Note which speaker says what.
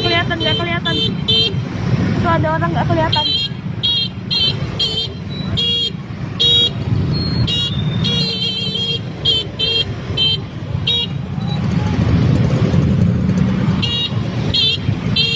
Speaker 1: kelihatan nggak kelihatan. Itu ada orang nggak kelihatan.